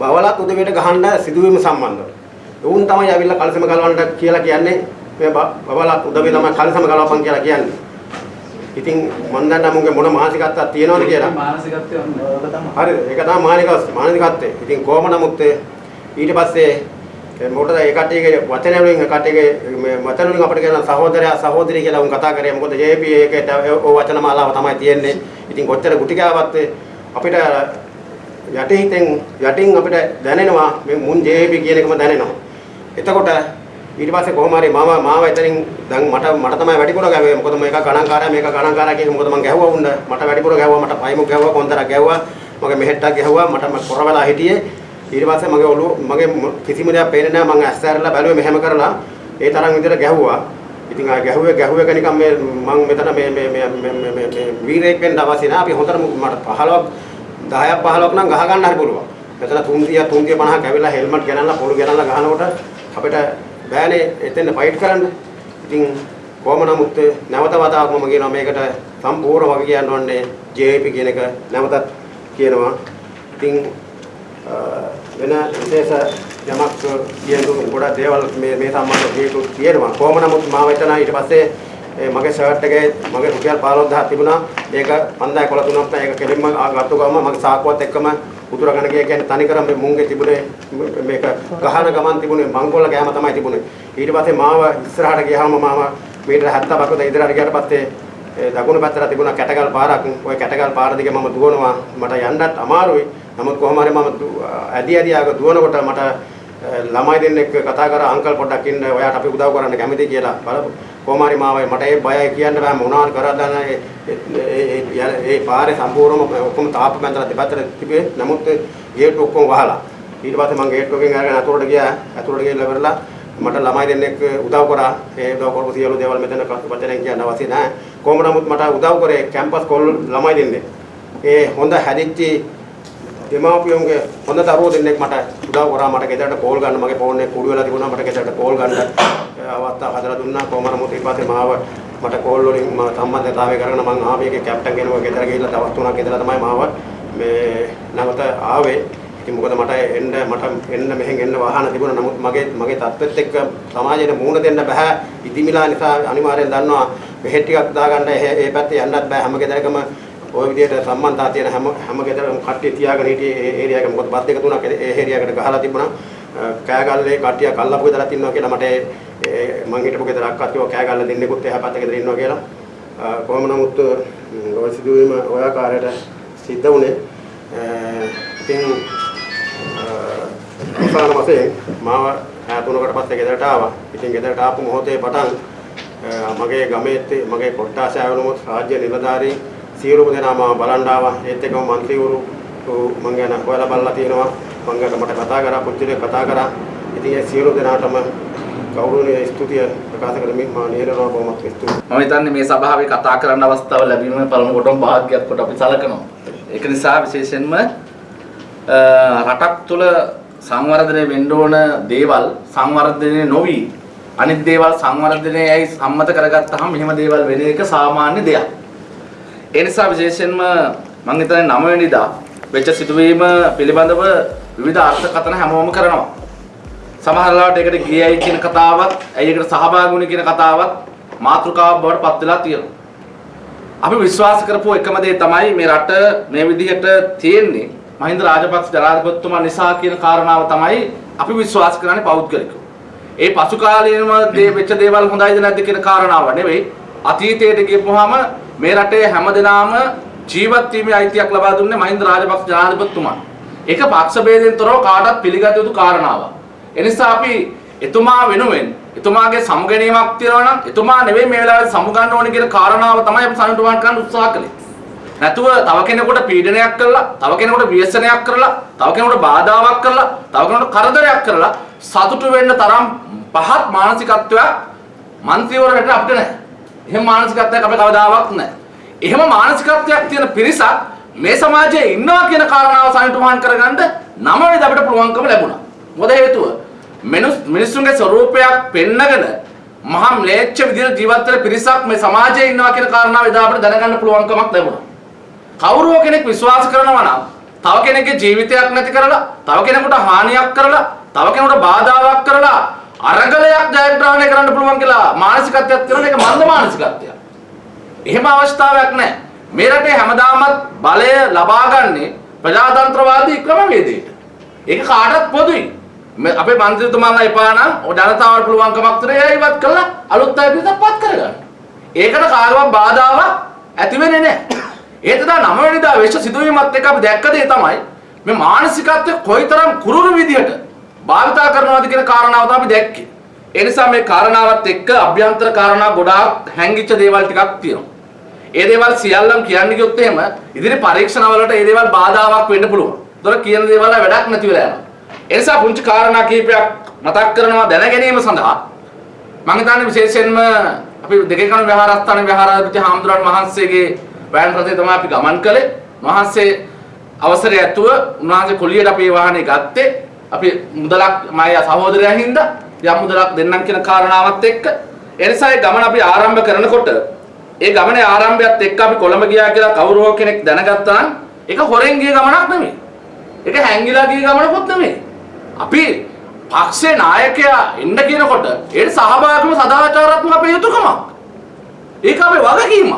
බවලත් උදවියට ගහන්න සිදුවීම සම්බන්ධව. උන් තමයි ඇවිල්ලා කලසම ගලවන්න කියලා කියන්නේ මේ බවලත් උදවිය තමයි කලසම ගලවපන් කියලා කියන්නේ. ඉතින් මන් දන්නා මුගේ මොන මානසිකත්වයක් තියෙනවද කියලා. මානසිකත්වය ඕක තමයි. හරිද? ඒක තමයි මානසික මානසිකත්වය. ඉතින් කොහොම නමුත් ඊට පස්සේ මොකටද ඒ කට්ටියගේ වචන වලින් කට්ටියගේ මේ වචන වලින් අපිට කියන සහෝදරයා සහෝදරිය කියලා උන් කතා කරේ මොකද JP ඒකට ඕ වචන මාලාව තමයි තියෙන්නේ. ඉතින් කොච්චර ගුටි කෑවත් අපිට යටි හිතෙන් යටින් අපිට දැනෙනවා මේ මුන් JP කියන එකම දැනෙනවා. එතකොට ඊට පස්සේ කොහොම හරි මම මාව එතනින් දැන් මට මට තමයි වැඩිපුර ගැව්වේ. මොකද මේක ගණන්කාරයා මේක ගණන්කාරයා කියන මොකද මම ගැහුවා උන්න. මට වැඩිපුර ගැහුවා මට පයිමුක් ගැහුවා කොන්තරක් ගැහුවා. මගේ මෙහෙට්ටක් ගැහුවා මට මම කොර වෙලා හිටියේ. ඊට පස්සේ මගේ ඔළුව මගේ කිසිම දෙයක් පේන්නේ නැහැ මම ඇස් ඇරලා බැලුවේ මෙහෙම කරලා ඒ තරම් විදිහට ගැහුවා. ඉතින් ආ ගැහුවේ ගැහුවේ කනිකම් මේ මම මෙතන මේ මේ මේ මේ මේ මේ වීරයෙක් වෙන්න අවශ්‍ය නැහැ. අපි හොඳට මට 15ක් 10ක් 15ක් නම් ගහ ගන්න හරි පුළුවන්. මෙතන 300 350ක් ඇවිල්ලා හෙල්මට් ගෙනල්ලා පොළු ගෙනල්ලා ගහනකොට අපිට බෑනේ එතෙන් ෆයිට් කරන්න. ඉතින් කොහොම නමුත් නැවත වතාවක් මම කියනවා මේකට සම්පූර්ණ වගේ කියන්න ඕනේ JP කියන එක නැවතත් කියනවා. ඉතින් වෙන විශේෂ යමක් කියන ගොඩක් දේවල් මේ මේ සම්බන්ධව හේතු තියෙනවා. කොහොම නමුත් මාව එතන ඊට පස්සේ ඒ මගේ ෂර්ට් එකේ මගේ රුපියල් 15000 තිබුණා. ඒක 5000 තුනක් නෑ. ඒක කෙලින්ම ගත්ත ගමන් මගේ සාක්කුවත් එක්කම උතුරගෙන ගිය කියන්නේ තනිකරම මේ මුංගේ තිබුණේ මේක ගහන ගමන් තිබුණේ මංගොල්ල ගෑම තමයි තිබුණේ. ඊට පස්සේ මාව ඉස්සරහට ගියාම මාව මීටර 70ක් විතර ඉදිරියට ගියාට පස්සේ ඒ දකුණු පැත්තට තිබුණා කැටගල් පාරක්. ওই කැටගල් පාර දිගේ මම දුවනවා. මට යන්නත් අමාරුයි. නමුත් කොහොම හරි මම දු- ඇදි ඇදි ආග දුවනකොට මට ළමයි දෙන්නෙක් කතා කරා අංකල් පොඩ්ඩක් ඉන්න ඔයාට අපි උදව් කරන්න කැමතියි කියලා බලපු. කොහොම හරි මාව මට ඒ බයයි කියන්න බෑ මොනවද කරද්ද ඒ ඒ ඒ- ඒ පාරේ සම්පූර්ණම ඔක්කොම තාප්ප මැදලා දෙපැත්තට තිබේ නමුත් ගේට් ඔක්කොම වහලා. ඊට පස්සේ මම ගේට් එකෙන් අරගෙන අතුරට ගියා. අතුරට ගිහලා ඉවරලා මට ළමයි දෙන්නෙක් උදව් කරා. ඒ උදව් කරපු සියලු දේවල් මෙතන වචනෙන් කියන්න අවශ්‍ය නැහැ කොහොම නමුත් මට උදව් කරේ කැම්පස් කොල් ළමයි දෙන්නෙක් ඒ හොඳ හැදිච්ච දෙමාපියෝන්ගේ හොඳ දරුවෝ දෙන්නෙක් මට උදව් කරා. මට ගෙදරට කෝල් ගන්න. මගේ ෆෝන් එක කුඩු වෙලා තිබුණා. මට ගෙදරට කෝල් ගන්න. අවස්ථාව හදලා දුන්නා. කොහොම නමුත් ඊට පස්සේ මාව මට කෝල් වලින් මම සම්බන්ධතාවය කරගෙන මම ආවේ. ඒකේ කැප්ටන් කෙනෙකුව ගෙදර ගිහිල්ලා දවස් තුනක් ගෙදර තමයි මාව මේ නැවත ආවේ. ඉතින් මොකද මට එන්න මට එන්න මෙහෙන් එන්න වාහන තිබුණා. නමුත් මගේ මගේ තත්ත්වෙත් එක්ක සමාජයට මුහුණ දෙන්න බෑ. ඉදිමිලා නිසා අනිවාර්යෙන් දන්නවා. මෙහෙ ටිකක් දාගන්න. ඒ ඒ පැත්තේ යන්නත් බෑ. හැම ගෙදරකම ওই විදිහට සම්බන්ධතා තියෙන හැම හැම ගෙදරම කට්ටිය තියාගෙන හිටියේ ඒ ඒරියා එක. මොකද බස් දෙක තුනක් ඒ ඒරියා එකට ගහලා තිබුණා. කෑගල්ලේ කට්ටියක් අල්ලපු ගෙදරක් ඉන්නවා කියලා මට ඒ- ඒ මං හිටපු ගෙදරක් අත්තිව කෑගල්ල දෙන්නෙකුත් එහා පැත්තේ ගෙදර ඉන්නවා කියලා. අ, කොහොම නමුත් ඔය සිදුවීම ඔය ආකාරයට සිද්ධ වුණේ. අ, ඉතින් අවසාන වශයෙන් මාව ඈ තුනකට පස්සේ ගෙදරට ආවා. ඉතින් ගෙදරට ආපු මොහොතේ පටන් අ, මගේ ගමේ ති- මගේ කොට්ටාස ආවනමුත් රාජ්‍ය නිලධාරී සියලුම දෙනා මම බලන් ආවා. ඒත් එක්කම മന്ത്രിවරු මං ගැන හොයලා බලලා තියෙනවා. මං ගැන මට කතා කරා පුච්චලේ කතා කරා. ඉතින් ඒ සියලු දෙනාටම ගෞරවනීය ස්තුතිය ප්‍රකාශ කරමින් මා නිරනවා බොහොමත් ස්තුතියි. මම හිතන්නේ මේ සභාවේ කතා කරන්න අවස්ථාව ලැබීම පළමු කොටම වාග්යක් කොට අපි සලකනවා. ඒක නිසා විශේෂයෙන්ම රටක් තුළ සංවර්ධනය වෙන්න ඕන දේවල් සංවර්ධනය නොවි අනිත් දේවල් සංවර්ධනයයි සම්මත කරගත්තාම මෙහෙම දේවල් වෙන එක සාමාන්‍ය දෙයක්. ඒ නිසා විශේෂයෙන්ම මම හිතන්නේ 9 වෙනිදා වෙච්ච සිදුවීම පිළිබඳව විවිධ අර්ථකථන හැමෝම කරනවා. සමහර ලාවට ඒකට ගියයි කියන කතාවත්, ඇයි ඒකට සහභාගී වුණේ කියන කතාවත් මාතෘකාවක් බවට පත් වෙලා තියෙනවා. අපි විශ්වාස කරපු එකම දේ තමයි මේ රට මේ විදිහට තියෙන්නේ මහින්ද රාජපක්ෂ ජනාධිපතිතුමා නිසා කියන කාරණාව තමයි අපි විශ්වාස කරන්නේ පෞද්ගලිකව. ඒ පසු කාලීනව දේ වෙච්ච දේවල් හොඳයිද නැද්ද කියන කාරණාව නෙවෙයි අතීතයට ගියපුවාම මේ රටේ හැමදෙනාම ජීවත් වීමේ අයිතියක් ලබා දුන්නේ මහින්ද රාජපක්ෂ ජනාධිපතිතුමා. ඒක පක්ෂ ભેදයෙන් තොරව කාටවත් පිළිගත යුතු කාරණාවක්. එනිසා අපි එතුමා වෙනුවෙන් එතුමාගේ සමුගැනීමක් තියනවා නම් එතුමා නෙවෙයි මේ වෙලාවේ සමුගන්න ඕනේ කියන කාරණාව තමයි අපි සමුගමන් කරන්න උත්සාහ කළේ. නැතුව තව කෙනෙකුට පීඩනයක් කරලා, තව කෙනෙකුට ව්‍යසනයක් කරලා, තව කෙනෙකුට බාධාවක් කරලා, තව කෙනෙකුට කරදරයක් කරලා සතුටු වෙන්න තරම් පහත් මානසිකත්වයක් മന്ത്രിවරට අපිට නැහැ. එහෙම මානසිකත්වයක් අපේ කවදාවත් නැහැ. එහෙම මානසිකත්වයක් තියෙන පිරිසක් මේ සමාජයේ ඉන්නවා කියන කාරණාව සනිටුමහන් කරගන්න නම වේද අපිට පුළුවන්කම ලැබුණා. මොකද හේතුව මිනිස් මිනිස්සුන්ගේ ස්වરૂපයක් පෙන්නගෙන මහා ම්ලේච්ඡ විදිහට ජීවත් වෙන පිරිසක් මේ සමාජයේ ඉන්නවා කියන කාරණාව එදා අපිට දැනගන්න පුළුවන්කමක් ලැබුණා. කවුරුව කෙනෙක් විශ්වාස කරනවා නම් තව කෙනෙක්ගේ ජීවිතයක් නැති කරලා, තව කෙනෙකුට හානියක් කරලා, තව කෙනෙකුට බාධාවක් කරලා අරගලයක් ජයග්‍රහණය කරන්න පුළුවන් කියලා මානසිකත්වයක් තියෙනවා ඒක මන්ද මානසිකත්වයක්. එහෙම අවස්ථාවක් නැහැ. මේ රටේ හැමදාමත් බලය ලබාගන්නේ ප්‍රජාතන්ත්‍රවාදී ක්‍රමවේදයට. ඒක කාටත් පොදුයි. මේ අපේ මන්ත්‍රීතුමාලා එපා නම් ජනතාවට පුළුවන්කමක් තියෙනවා ඒ ඉවත් කළා අලුත් අය පිටපත් කරගන්න. ඒකට කාගවත් බාධාවක් ඇති වෙන්නේ නැහැ. ඒ තදා නම වෙනිදා වෙච්ච සිදුවීමත් එක්ක අපි දැක්ක දේ තමයි මේ මානසිකත්වය කොයිතරම් කුරුරු විදිහට භාවිතා කරනවද කියන කාරණාව තමයි අපි දැක්කේ. ඒ නිසා මේ කාරණාවත් එක්ක අභ්‍යන්තර කාරණා ගොඩාක් හැංගිච්ච දේවල් ටිකක් තියෙනවා. ඒ දේවල් සියල්ලම කියන්න ගියොත් එහෙම ඉදිරි පරීක්ෂණවලට ඒ දේවල් බාධාවක් වෙන්න පුළුවන්. ඒතර කියන දේවල් වැඩක් නැති වෙලා යනවා. ඒ නිසා පුංචි කාරණා කීපයක් මතක් කරනවා දැන ගැනීම සඳහා මම හිතන්නේ විශේෂයෙන්ම අපි දෙකේ කන විහාරස්ථාන විහාරාධිපති හාමුදුරන් වහන්සේගේ වෑන් රථය තමයි අපි ගමන් කළේ. වහන්සේ අවසරය ඇතුව උන්වහන්සේ කොළියට අපේ වාහනේ ගත්තේ. අපි මුදලක් මාය සහෝදරයා හින්දා යම් මුදලක් දෙන්නම් කියන කාරණාවත් එක්ක ඒ නිසා ඒ ගමන අපි ආරම්භ කරනකොට ඒ ගමනේ ආරම්භයත් එක්ක අපි කොළඹ ගියා කියලා කවුරු හෝ කෙනෙක් දැනගත්තා නම් ඒක හොරෙන් ගිය ගමනක් නෙමෙයි. ඒක හැංගිලා ගිය ගමනකුත් නෙමෙයි. අපි පක්ෂේ නායකයා එන්න කියනකොට ඒට සහභාගීව සදාචාරාත්මක අපේ යුතුයකමක්. ඒක අපේ වගකීමක්.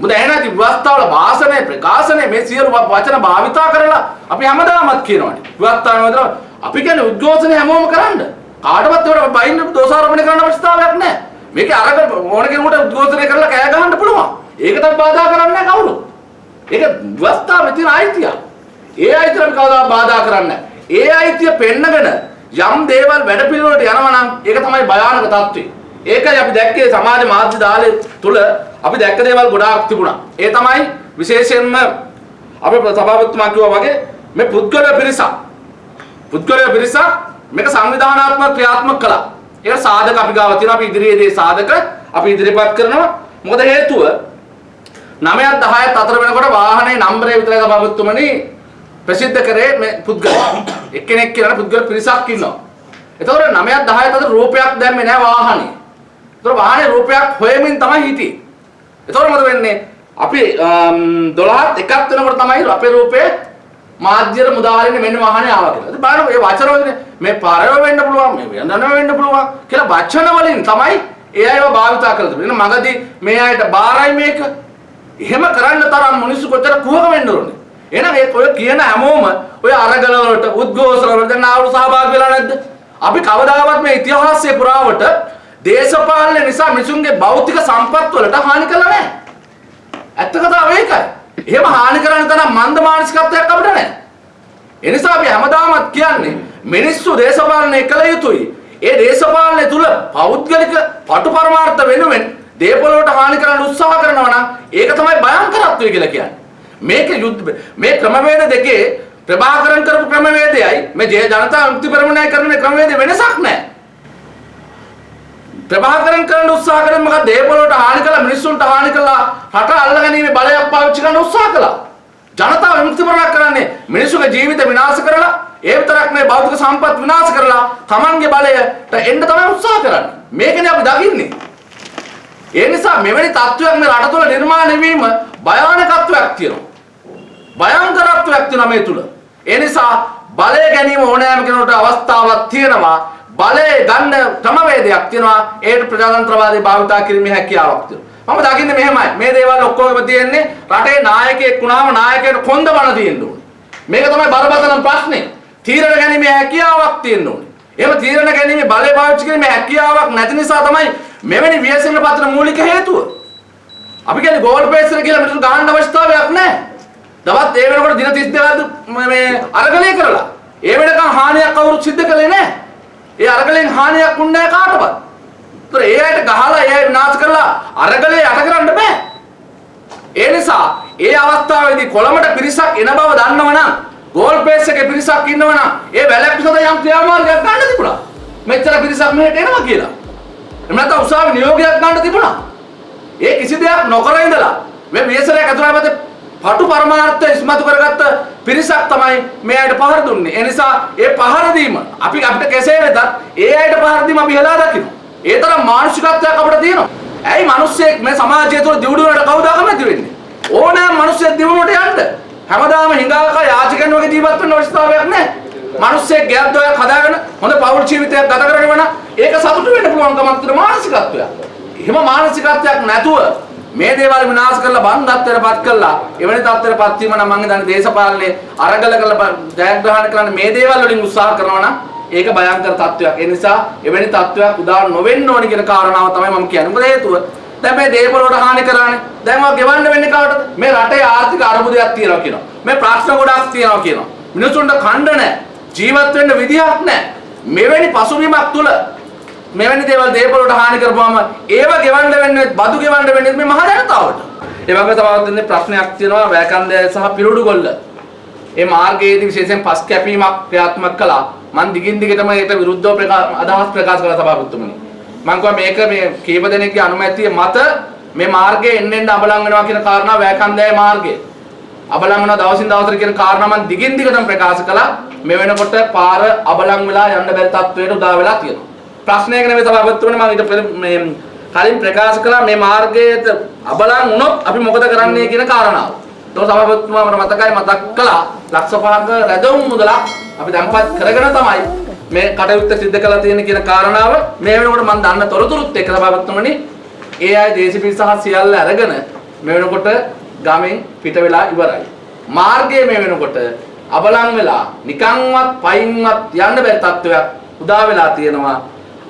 මොකද එහෙනම් විවස්ථාවල භාෂණය ප්‍රකාශනය මේ සියලු වචන භාවිතා කරලා අපි හැමදාමත් කියනවානේ. විවස්ථාන වල අපි කියන්නේ උද්ඝෝෂණය හැමෝම කරන්න. කාටවත් ඒවට බයින්න දෝෂාරෝපණය කරන්න අවශ්‍යතාවයක් නැහැ. මේකේ අරක ඕන කෙනෙකුට උද්ඝෝෂණය කරලා කෑ ගහන්න පුළුවන්. ඒකටත් බාධා කරන්නේ නැහැ කවුරු. ඒක විවස්ථාවේ තියෙන අයිතිය. ඒ අයිතිය අපි කවදා බාධා කරන්නේ නැහැ. ඒ අයිතිය පෙන්නගෙන යම් දේවල් වැඩපිළිවෙලට යනවා නම් ඒක තමයි භයානක තත්ත්වය. ඒකයි අපි දැක්කේ සමාජ මාධ්‍ය දාලේ තුල අපි දැක්ක දේවල් ගොඩාක් තිබුණා. ඒ තමයි විශේෂයෙන්ම අපේ සභාපතිතුමා කිව්වා වගේ මේ පුද්ගල පිරිසක් පුද්ගල පිරිසක් මේක සංවිධානාත්මක ක්‍රියාත්මක කළා. ඒක සාධක අපි ගාව තියෙනවා. අපි ඉදිරියේදී සාධක අපි ඉදිරිපත් කරනවා. මොකද හේතුව 9ත් 10ත් අතර වෙනකොට වාහනේ නම්බරේ විතරයි සභාපතිතුමනි ප්‍රසිද්ධ කරේ මේ පුද්ගලයා. එක්කෙනෙක් කියලා පුද්ගල පිරිසක් ඉන්නවා. එතකොට 9ත් 10ත් අතර රූපයක් දැම්මේ නැහැ වාහනේ. එතකොට වාහනේ රූපයක් හොයමින් තමයි හිටියේ. එතකොට මොකද වෙන්නේ? අපි 12ත් එකක් වෙනකොට තමයි අපේ රූපේ මාධ්‍යයට මුදාහරින්න මෙන්න වාහනේ ආවා කියලා. ඉතින් බලන්න මේ වචන වලින් මේ පරව වෙන්න පුළුවන් මේ වෙනදන වෙන්න පුළුවන් කියලා වචන වලින් තමයි ඒ අයව භාවිතා කරලා තිබෙන්නේ. මගදී මේ අයට බාරයි මේක. එහෙම කරන්න තරම් මිනිස්සු කොතර කුහක වෙන්න ඕනේ. එහෙනම් ඒ ඔය කියන හැමෝම ඔය අරගල වලට උද්ඝෝෂණ වලට දැන් ආවු සහභාගී වෙලා නැද්ද? අපි කවදාවත් මේ ඉතිහාසයේ පුරාවට දේශපාලන නිසා මිනිසුන්ගේ භෞතික සම්පත් වලට හානි කළා නැහැ. ඇත්ත කතාව ඒකයි. එහෙම හානි කරන්න තරම් මන්ද මානසිකත්වයක් අපිට නැහැ. ඒ නිසා අපි හැමදාමත් කියන්නේ මිනිස්සු දේශපාලනය කළ යුතුයි. ඒ දේශපාලනය තුල පෞද්ගලික පටු පරමාර්ථ වෙනුවෙන් දේපොළ වලට හානි කරන්න උත්සාහ කරනවා නම් ඒක තමයි භයංකරත්වය කියලා කියන්නේ. මේක යුද්ධ මේ ක්‍රමවේද දෙකේ ප්‍රභාකරන් කරපු ක්‍රමවේදයයි මේ ජය ජනතා විමුක්ති පෙරමුණයි කරන මේ ක්‍රමවේද වෙනසක් නැහැ. ප්‍රභාකරන් කරන්න උත්සාහ කරන මොකද දේපොළ වලට හානි කළා මිනිස්සුන්ට හානි කළා රට අල්ලගැනීමේ බලයක් පාවිච්චි කරන්න උත්සාහ කළා. ජනතාව විමුක්ති පෙරමුණක් කරන්නේ මිනිස්සුගේ ජීවිත විනාශ කරලා ඒ විතරක් නෙවෙයි භෞතික සම්පත් විනාශ කරලා Tamanගේ බලයට එන්න තමයි උත්සාහ කරන්නේ. මේකනේ අපි දකින්නේ. ඒ නිසා මෙවැනි තත්ත්වයක් මේ රට තුළ නිර්මාණය වීම භයානකත්වයක් තියෙනවා. භයංකරත්වයක් තියෙනවා මේ තුල. ඒ නිසා බලය ගැනීම ඕනෑම කෙනෙකුට අවස්ථාවක් තියෙනවා. බලය ගන්න ක්‍රමවේදයක් තියෙනවා. ඒකට ප්‍රජාතන්ත්‍රවාදී භාවිතා කිරීමේ හැකියාවක් තියෙනවා. මම දකින්නේ මෙහෙමයි. මේ දේවල් ඔක්කොම තියෙන්නේ රටේ නායකයෙක් වුණාම නායකයට කොන්ද බණ තියෙන්න ඕනේ. මේක තමයි බරපතල ප්‍රශ්නේ. තීරණ ගැනීමේ හැකියාවක් තියෙන්න ඕනේ. එහෙම තීරණ ගැනීමේ බලය පාවිච්චි කිරීමේ හැකියාවක් නැති නිසා තමයි මෙවැනි ව්‍යසන පතන මූලික හේතුව. අපි කියන්නේ ගෝල් පේස් එක කියලා මිනිස්සු ගහන්න අවශ්‍යතාවයක් නැහැ. දවස් ඒ වෙනකොට දින 32ක් මේ අරගලය කරලා. ඒ වෙනකන් හානියක් කවුරුත් සිද්ධ කළේ නැහැ. ඒ අරගලෙන් හානියක් වුණේ නැහැ කාටවත්. ඒතර ඒ අයට ගහලා ඒ අය විනාශ කරලා අරගලේ යට කරන්න බෑ. ඒ නිසා ඒ අවස්ථාවේදී කොළඹට පිරිසක් එන බව දන්නවනම් ගෝල් පේස් එකේ පිරිසක් ඉන්නවනම් ඒ වැලැක්කු සඳහා යම් ක්‍රියාමාර්ගයක් ගන්න තිබුණා. මෙච්චර පිරිසක් මෙහෙට එනවා කියලා. එහෙම නැත්නම් උසාවි නියෝගයක් ගන්න තිබුණා. ඒ කිසි දෙයක් නොකර ඉඳලා මේ වියසරයක් ඇතුළත පටු පරමාර්ථ ඉස්මතු කරගත්ත පිරිසක් තමයි මේ අයට පහර දුන්නේ. ඒ නිසා ඒ පහර දීම අපි අපිට කෙසේ වෙතත් ඒ අයට පහර දීම අපි හෙලා දකිනවා. ඒ තරම් මානසිකත්වයක් අපිට තියෙනවා. ඇයි මිනිස්සෙක් මේ සමාජය තුළ දියුණුවට කවුද කැමති වෙන්නේ? ඕනෑම මිනිස්සෙක් දියුණුවට යන්න. හැමදාම හිඟාක යාචකයන් වගේ ජීවත් වෙන්න අවශ්‍යතාවයක් නැහැ. මිනිස්සෙක් ගෙයක් දොයක් හදාගෙන හොඳ පෞල් ජීවිතයක් ගත කරගෙන යන ඒක සතුටු වෙන්න පුළුවන්කමක් තියෙන මානසිකත්වයක්. එහෙම මානසිකත්වයක් නැතුව මේ දේවල් විනාශ කරලා බන්ධත්වයටපත් කරලා එවැනි තත්ත්වයටපත් වීම නම් මම හිතන්නේ දේශපාලනේ අරගල කරලා ජයග්‍රහණය කරන්න මේ දේවල් වලින් උත්සාහ කරනවා නම් ඒක භයංකර තත්ත්වයක්. ඒ නිසා එවැනි තත්ත්වයක් උදා නොවෙන්න ඕනි කියන කාරණාව තමයි මම කියන්නේ. මොකද හේතුව දැන් මේ දේපොළ වලට හානි කරානේ. දැන් ඔය ගෙවන්න වෙන්නේ කාටද? මේ රටේ ආර්ථික අර්බුදයක් තියෙනවා කියනවා. මේ ප්‍රශ්න ගොඩක් තියෙනවා කියනවා. මිනිසුන්ට ඛණ්ඩ නැහැ. ජීවත් වෙන්න විදිහක් නැහැ. මෙවැනි පසුබිමක් තුල මෙවැනි දේවල් දේපොළ වලට හානි කරපුවාම ඒව ගෙවන්න වෙන්නේ බදු ගෙවන්න වෙන්නේ මේ මහ ජනතාවට. ඒ වගේ තවත් දෙන්නේ ප්‍රශ්නයක් තියෙනවා වැකන්දය සහ පිරුඩුගොල්ල. ඒ මාර්ගයේදී විශේෂයෙන් පස් කැපීමක් ක්‍රියාත්මක කළා. මම දිගින් දිගටම ඒකට විරුද්ධව ප්‍රකා- අදහස් ප්‍රකාශ කළා සභාපතිතුමනි. මම කිව්වා මේක මේ කීප දෙනෙක්ගේ අනුමැතිය මත මේ මාර්ගයේ එන්න එන්න අබලන් වෙනවා කියන කාරණා වැකන්දය මාර්ගය. අබලන් වෙනවා දවසින් දවසට කියන කාරණා මම දිගින් දිගටම ප්‍රකාශ කළා. මේ වෙනකොට පාර අබලන් වෙලා යන්න බැරි තත්වයට උදා වෙලා තියෙනවා. ප්‍රශ්නයක නෙමෙයි සභාපතිතුමනි මම ඊට පෙර මේ කලින් ප්‍රකාශ කළා මේ මාර්ගයට අබලන් වුණොත් අපි මොකද කරන්නේ කියන කාරණාව. ඒක සභාපතිතුමා මට මතකයි මතක් කළා ලක්ෂ පහක රැඳවුම් මුදලක් අපි දැන්පත් කරගෙන තමයි මේ කටයුත්ත සිද්ධ කළා තියෙන කියන කාරණාව මේ වෙනකොට මම දන්න තොරතුරුත් එක්ක සභාපතිතුමනි ඒ අය දේශපිල් සහ සියල්ල අරගෙන මේ වෙනකොට ගමෙන් පිට වෙලා ඉවරයි. මාර්ගයේ මේ වෙනකොට අබලන් වෙලා නිකන්වත් පයින්වත් යන්න බැරි තත්ත්වයක් උදා වෙලා තියෙනවා.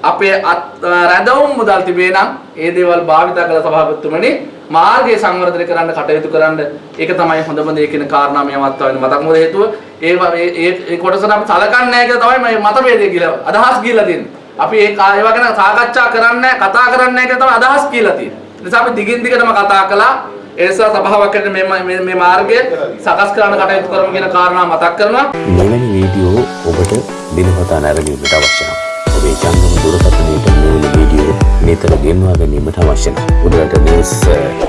අපේ අත් රැඳවුම් මුදල් තිබේ නම් ඒ දේවල් භාවිත කළ සභාපතිතුමනි මාර්ගය සංවර්ධනය කරන්න කටයුතු කරන්න ඒක තමයි හොඳම දේ කියන කාරණා මේ මතක් වෙන මතක් මොකද හේතුව ඒ ඒ ඒ කොටස අපි සලකන්නේ නැහැ කියලා තමයි මේ මතභේදය කියලා අදහස් කියලා තියෙන්නේ. අපි ඒ ඒවා ගැන සාකච්ඡා කරන්නේ නැහැ කතා කරන්නේ නැහැ කියලා තමයි අදහස් කියලා තියෙන්නේ. ඒ නිසා අපි දිගින් දිගටම කතා කළා ඒ නිසා සභාවක් ඇතුළේ මේ මේ මේ මාර්ගය සකස් කරන්න කටයුතු කරමු කියන කාරණා මතක් කරනවා. මෙවැනි වීඩියෝ ඔබට දිනපතා නැරඹීමට අවශ්‍ය නම් ඔබේ ජංගම දුරකථනයට මෙවැනි වීඩියෝ නිතර ගෙන්වා ගැනීමට අවශ්‍ය නම් උඩරට නිවුස්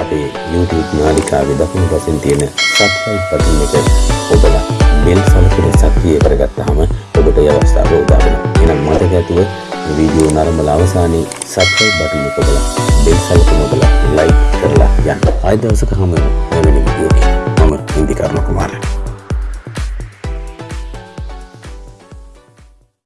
අපේ YouTube නාලිකාවේ දකුණු පසින් තියෙන subscribe බටන් එක ඔබලා බෙල් සලකුණ සක්‍රිය කරගත්තාම ඔබට ඒ අවස්ථාව උදා වෙනවා. එහෙනම් මතක ඇතුව මේ වීඩියෝ නරඹලා අවසානයේ subscribe බටන් එක ඔබලා බෙල් සලකුණ ඔබලා like කරලා යන්න. ආයෙ දවසක හමු වෙනවා මෙවැනි වීඩියෝ එකකින්. මම ඉන්දිකර්ණ කුමාරයා